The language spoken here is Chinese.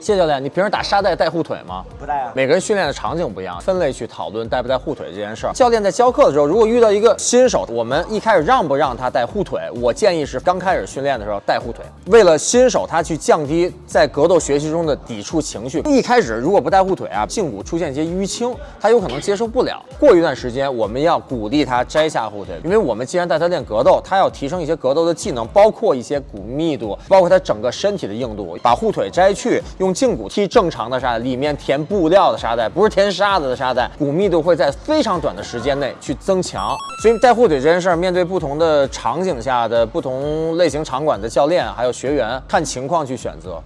谢教练，你平时打沙袋带护腿吗？不带啊。每个人训练的场景不一样，分类去讨论带不带护腿这件事儿。教练在教课的时候，如果遇到一个新手，我们一开始让不让他带护腿？我建议是刚开始训练的时候带护腿，为了新手他去降低在格斗学习中的抵触情绪。一开始如果不带护腿啊，胫骨出现一些淤青，他有可能接受不了。过一段时间，我们要鼓励他摘下护腿，因为我们既然带他练格斗，他要提升一些格斗的技能，包括一些骨密度，包括他整个身体的硬度。把护腿摘去，用胫骨踢正常的沙袋，里面填布料的沙袋，不是填沙子的沙袋，骨密度会在非常短的时间内去增强。所以带护腿这件事儿，面对不同的场景下的不同类型场馆的教练还有学员，看情况去选择。